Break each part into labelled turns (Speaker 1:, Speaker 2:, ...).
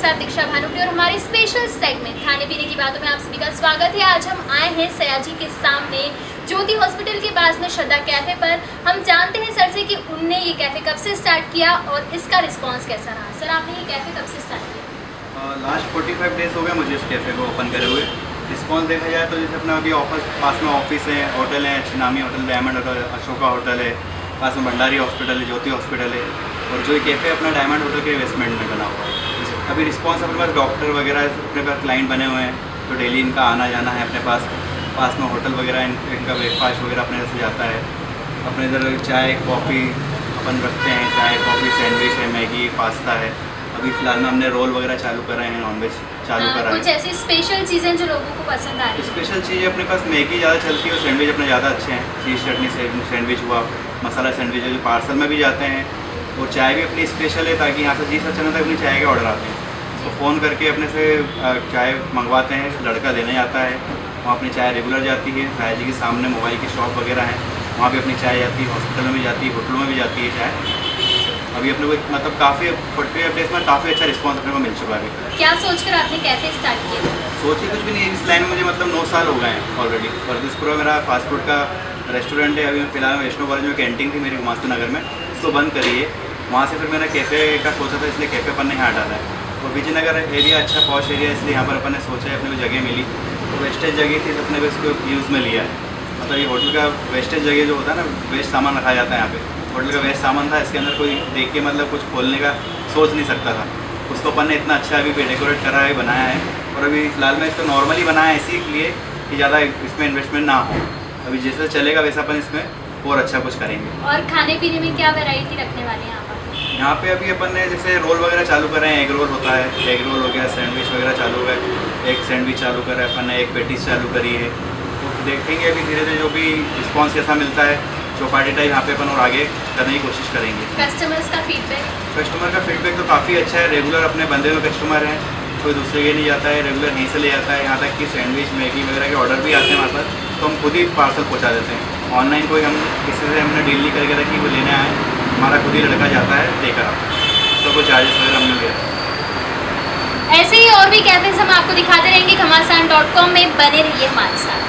Speaker 1: साथ दीक्षा भानुप्री और हमारे स्पेशल सेगमेंट खाने पीने की बातों में आप सभी का स्वागत है। आज हम आए हैं सयाजी के सामने, ज्योति हॉस्पिटल के पास में श्रद्धा कैफ़े पर। हम जानते हैं सर से कि उनने ये कैफ़े कब से स्टार्ट किया और इसका रिस्पॉन्स कैसा रहा? सर, आपने ये कैफ़े कब से स्टार्ट किया?
Speaker 2: लास्ट फोर्टी फाइव डेज़ हो गया मुझे इस कैफ़े को ओपन करे हुए। रिस्पॉन्स देखा जाए तो जैसे अपना अभी ऑफ़िस पास में ऑफ़िस है होटल है, नामी hotel diamond hotel Ashoka hotel है, पास में भंडारी हॉस्पिटल है, ज्योति हॉस्पिटल है। और जो ये कैफ़े अपना डायमंड होटल के इन्वेस्टमेंट में बना हुआ है। अभी रिस्पॉन्स अपने पास डॉक्टर वगैरह अपने पास क्लाइंट बने हुए हैं तो डेली इनका आना जाना है अपने पास। पास में होटल वगैरह इन, इनका ब्रेकफास्ट वगैरह अपने से जाता है। अपने इधर चाय कॉफ़ी अपन रखते हैं चाय कॉफ़ी सैंडविच है मैगी पास्ता है। अभी फ़िलहाल में हमने रोल वगैरह चालू करा है नॉनवेज चालू
Speaker 1: हाँ,
Speaker 2: करा
Speaker 1: कुछ
Speaker 2: है
Speaker 1: ऐसी स्पेशल चीज़ें जो लोगों को पसंद आ रही है?
Speaker 2: स्पेशल चीज़ें अपने पास मैगी ज़्यादा चलती है और सैंडविच अपने ज़्यादा अच्छे हैं। चीज़ चटनी सैंडविच हुआ मसाला सैंडविच है जो पार्सल में भी जाते हैं। और चाय भी अपनी स्पेशल है ताकि यहाँ से जिस अच्छा तक अपनी चाय के ऑर्डर आते हैं। तो फ़ोन करके अपने से चाय मंगवाते हैं लड़का देने जाता है वहाँ अपनी चाय रेगुलर जाती है साया जी के सामने मोबाइल की शॉप वगैरह है वहाँ भी अपनी चाय जाती है हॉस्पिटल में भी जाती है होटलों में भी जाती है चाय। अभी अपने को मतलब काफ़ी फोर्टी फाइव डेज़ में काफ़ी अच्छा रिस्पॉन्स अपने को मिल चुका है
Speaker 1: क्या सोचकर आपने कैफ़े स्टार्ट किया?
Speaker 2: सोचिए कुछ भी नहीं इस लाइन में मुझे मतलब नौ साल हो गए हैं ऑलरेडी फर्दिसपुरा मेरा फास्ट फ़ूड का रेस्टोरेंट है अभी फ़िलहाल वैष्णो कॉलेज में कैंटीन थी मेरी गुमास्ती नगर में उसको बंद करिए वहाँ से फिर मैंने कैफ़े का सोचा था इसलिए कैफ़े पर नहीं यहाँ डाला है। और विजयनगर एरिया अच्छा पॉश एरिया इसलिए यहाँ पर अपन ने सोचा है, अपने को जगह मिली। तो वेस्टेज जगह थी तो अपने को इसको यूज़ में लिया है। मतलब ये होटल का वेस्टेज जगह जो होता है ना वेस्ट सामान रखा जाता है यहाँ पे। होटल का वेस्ट सामान था, इसके अंदर कोई देख के मतलब कुछ खोलने का सोच नहीं सकता था। उसको अपन ने इतना अच्छा अभी भी डेकोरेट करा है, बनाया है। और अभी फ़िलहाल में इसको नॉर्मली बनाया है इसीलिए कि ज़्यादा इसमें इन्वेस्टमेंट ना हो। अभी जैसे चलेगा, वैसा अपन इसमें और अच्छा कुछ करेंगे।
Speaker 1: और खाने पीने में क्या वैरायटी रखने वाले हैं आप
Speaker 2: यहाँ पे अभी अपन ने जैसे रोल वगैरह चालू करे हैं एग रोल होता है एग रोल हो गया सैंडविच वगैरह चालू है एक सैंडविच चालू करा है अपन ने एक पेटीज चालू करी है। तो देखेंगे अभी धीरे धीरे जो भी रिस्पॉन्स कैसा मिलता है चौपाटी टाइप यहाँ पे अपन और आगे करने की कोशिश करेंगे।
Speaker 1: कस्टमर्स का फीडबैक
Speaker 2: कस्टमर का फीडबैक तो काफ़ी अच्छा है रेगुलर अपने बंदे में कस्टमर हैं कोई दूसरे के नहीं जाता है रेगुलर यहीं से ले जाता है यहाँ तक कि सैंडविच मैगी वगैरह के ऑर्डर भी आते हैं हमारे पास तो हम खुद ही पार्सल पहुँचा देते हैं। ऑनलाइन कोई हम किसी से हमने डील नहीं करके रखी वो लेने आए हमारा खुद ही लड़का जाता है उसका चार्जेस वगैरह हमने लिया
Speaker 1: ऐसे ही और भी कैफेज हम आपको दिखाते रहेंगे घमासान डॉट कॉम में बने रहिए हमारे साथ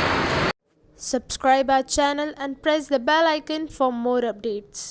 Speaker 3: Subscribe our channel and press the bell icon for more updates.